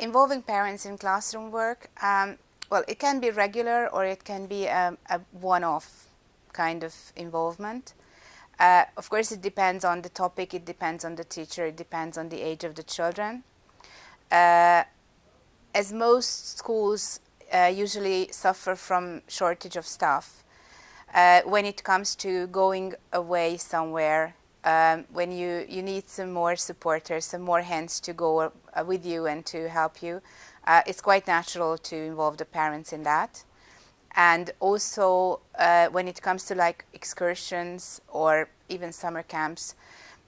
involving parents in classroom work, um, well, it can be regular or it can be a, a one-off kind of involvement. Uh, of course, it depends on the topic, it depends on the teacher, it depends on the age of the children. Uh, as most schools uh, usually suffer from shortage of staff, uh, when it comes to going away somewhere, um, when you, you need some more supporters, some more hands to go uh, with you and to help you, uh, it's quite natural to involve the parents in that. And also uh, when it comes to like excursions or even summer camps,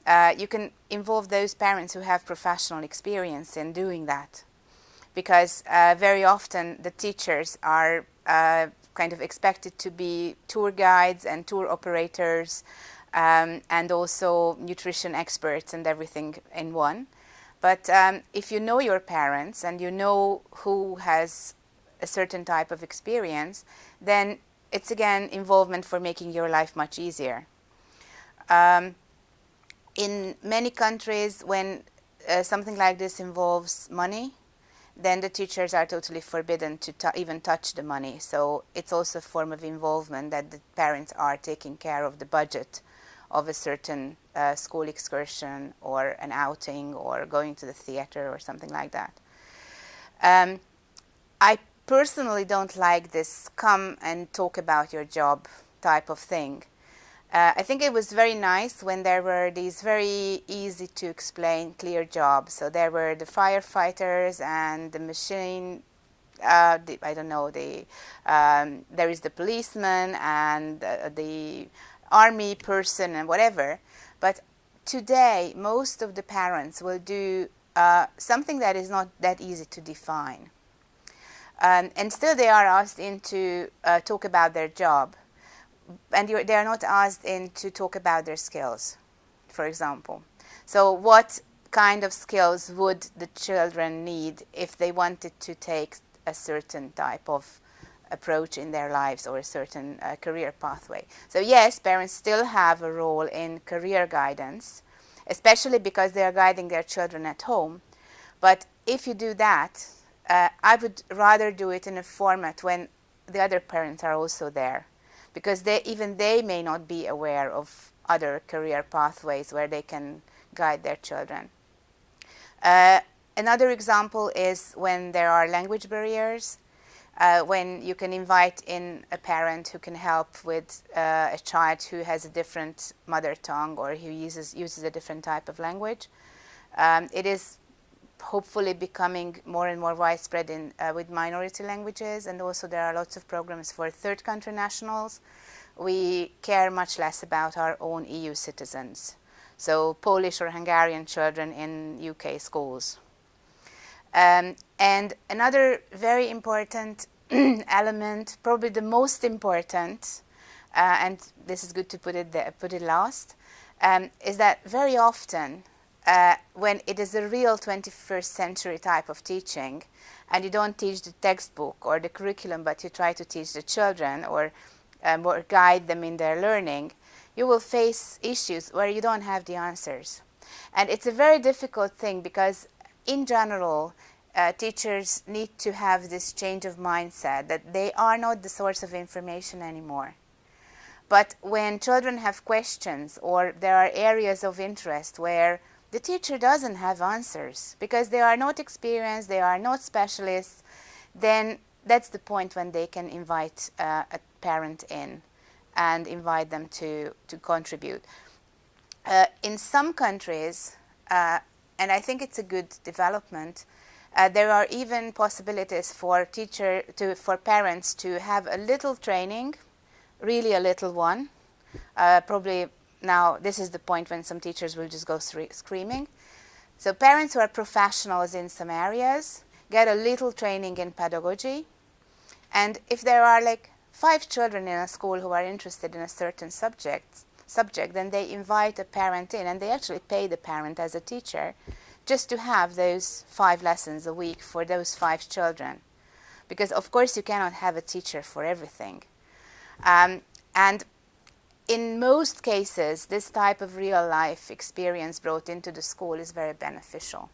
uh, you can involve those parents who have professional experience in doing that. Because uh, very often the teachers are kind of expected to be tour guides and tour operators um, and also nutrition experts and everything in one. But um, if you know your parents and you know who has a certain type of experience, then it's again involvement for making your life much easier. Um, in many countries, when uh, something like this involves money, then the teachers are totally forbidden to even touch the money. So it's also a form of involvement that the parents are taking care of the budget of a certain uh, school excursion or an outing or going to the theater or something like that. Um, I personally don't like this come and talk about your job type of thing. Uh, I think it was very nice when there were these very easy to explain clear jobs. So there were the firefighters and the machine, uh, the, I don't know, the, um, there is the policeman and uh, the army person and whatever. But today, most of the parents will do uh, something that is not that easy to define. Um, and still they are asked in to uh, talk about their job. And they are not asked in to talk about their skills, for example. So what kind of skills would the children need if they wanted to take a certain type of approach in their lives or a certain uh, career pathway. So yes, parents still have a role in career guidance, especially because they are guiding their children at home. But if you do that, uh, I would rather do it in a format when the other parents are also there, because they, even they may not be aware of other career pathways where they can guide their children. Uh, another example is when there are language barriers uh, when you can invite in a parent who can help with uh, a child who has a different mother tongue or who uses, uses a different type of language. Um, it is hopefully becoming more and more widespread in, uh, with minority languages and also there are lots of programs for third country nationals. We care much less about our own EU citizens. So Polish or Hungarian children in UK schools. Um, and another very important element, probably the most important, uh, and this is good to put it there, put it last, um, is that very often uh, when it is a real 21st century type of teaching and you don't teach the textbook or the curriculum but you try to teach the children or, um, or guide them in their learning, you will face issues where you don't have the answers. And it's a very difficult thing because in general, uh, teachers need to have this change of mindset that they are not the source of information anymore. But when children have questions or there are areas of interest where the teacher doesn't have answers because they are not experienced, they are not specialists, then that's the point when they can invite uh, a parent in and invite them to, to contribute. Uh, in some countries, uh, and I think it's a good development, uh, there are even possibilities for teacher to for parents to have a little training, really a little one. Uh, probably now this is the point when some teachers will just go screaming. So parents who are professionals in some areas get a little training in pedagogy. And if there are like five children in a school who are interested in a certain subject, subject, then they invite a parent in and they actually pay the parent as a teacher just to have those five lessons a week for those five children. Because of course you cannot have a teacher for everything. Um, and in most cases, this type of real life experience brought into the school is very beneficial.